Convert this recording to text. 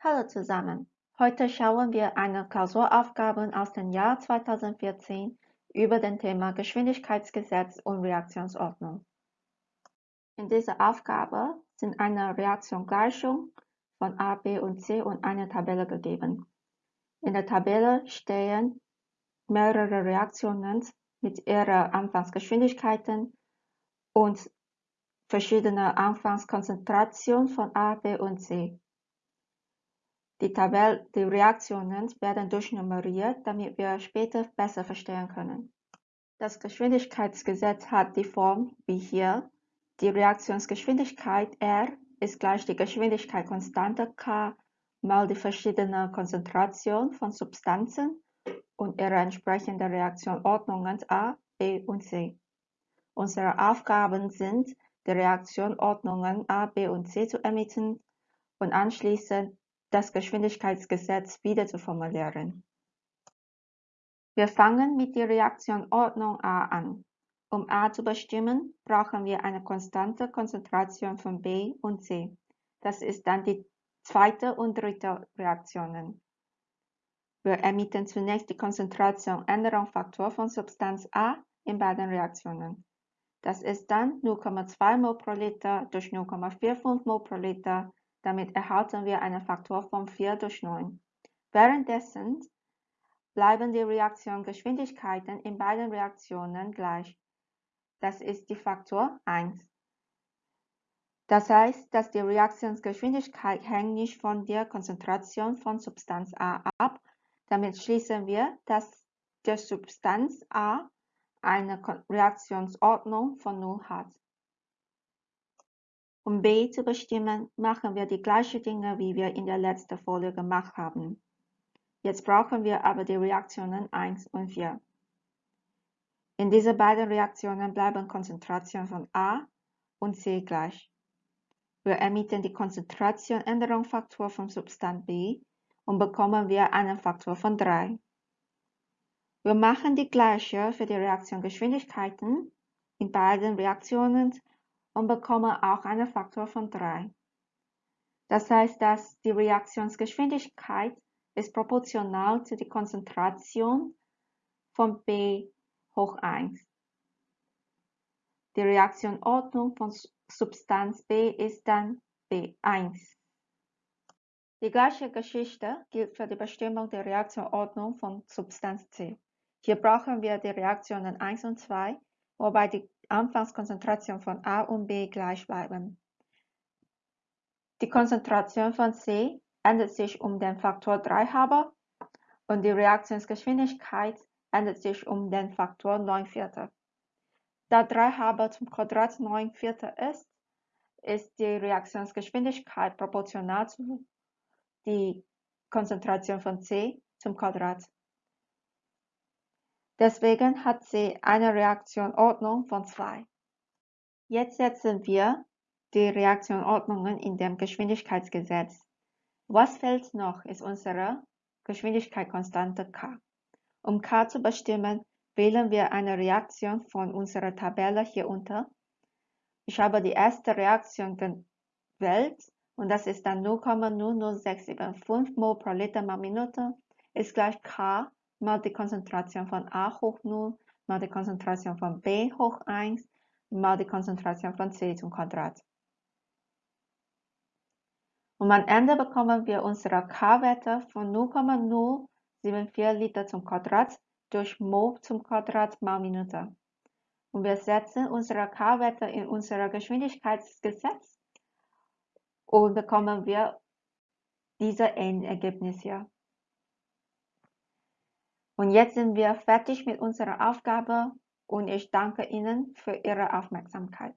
Hallo zusammen. Heute schauen wir eine Klausuraufgabe aus dem Jahr 2014 über den Thema Geschwindigkeitsgesetz und Reaktionsordnung. In dieser Aufgabe sind eine Reaktiongleichung von A, B und C und eine Tabelle gegeben. In der Tabelle stehen mehrere Reaktionen mit ihrer Anfangsgeschwindigkeiten und verschiedene Anfangskonzentration von A, B und C. Die, Reaktionen werden durchnummeriert, damit wir später besser verstehen können. Das Geschwindigkeitsgesetz hat die Form wie hier. Die Reaktionsgeschwindigkeit R ist gleich die Geschwindigkeitskonstante K mal die verschiedene Konzentration von Substanzen und ihre entsprechende Reaktionordnungen A, B und C. Unsere Aufgaben sind, die Reaktionordnungen A, B und C zu ermitteln und anschließend das Geschwindigkeitsgesetz wieder zu formulieren. Wir fangen mit der Reaktionordnung A an. Um A zu bestimmen, brauchen wir eine konstante Konzentration von B und C. Das ist dann die zweite und dritte Reaktionen. Wir ermitteln zunächst die Konzentration Änderungsfaktor von Substanz A in beiden Reaktionen. Das ist dann 0,2 mol pro Liter durch 0,45 mol pro Liter damit erhalten wir einen Faktor von 4 durch 9. Währenddessen bleiben die Reaktionsgeschwindigkeiten in beiden Reaktionen gleich. Das ist die Faktor 1. Das heißt, dass die Reaktionsgeschwindigkeit hängt nicht von der Konzentration von Substanz A ab. Damit schließen wir, dass der Substanz A eine Reaktionsordnung von 0 hat. Um b zu bestimmen, machen wir die gleichen Dinge, wie wir in der letzten Folie gemacht haben. Jetzt brauchen wir aber die Reaktionen 1 und 4. In diesen beiden Reaktionen bleiben Konzentrationen von A und C gleich. Wir ermitteln die Konzentration-Änderungsfaktor von Substanz B und bekommen wir einen Faktor von 3. Wir machen die gleiche für die Reaktionsgeschwindigkeiten in beiden Reaktionen und bekomme auch einen Faktor von 3. Das heißt, dass die Reaktionsgeschwindigkeit ist proportional zu der Konzentration von B hoch 1. Die Reaktionordnung von Substanz B ist dann B1. Die gleiche Geschichte gilt für die Bestimmung der Reaktionordnung von Substanz C. Hier brauchen wir die Reaktionen 1 und 2, wobei die Anfangskonzentration von A und B gleich bleiben. Die Konzentration von C ändert sich um den Faktor 3 halber und die Reaktionsgeschwindigkeit ändert sich um den Faktor 9 Viertel. Da 3 halber zum Quadrat 9 Viertel ist, ist die Reaktionsgeschwindigkeit proportional zu die Konzentration von C zum Quadrat. Deswegen hat sie eine Reaktionordnung von 2. Jetzt setzen wir die Reaktionordnungen in dem Geschwindigkeitsgesetz. Was fehlt noch, ist unsere Geschwindigkeitskonstante k. Um k zu bestimmen, wählen wir eine Reaktion von unserer Tabelle hier unter. Ich habe die erste Reaktion gewählt und das ist dann 0,00675 mol pro Liter mal Minute ist gleich k mal die Konzentration von A hoch 0 mal die Konzentration von B hoch 1 mal die Konzentration von C zum Quadrat. Und am Ende bekommen wir unsere K-Werte von 0,074 Liter zum Quadrat durch Mol zum Quadrat mal Minute. Und wir setzen unsere K-Werte in unser Geschwindigkeitsgesetz und bekommen wir diese Endergebnis hier. Und jetzt sind wir fertig mit unserer Aufgabe und ich danke Ihnen für Ihre Aufmerksamkeit.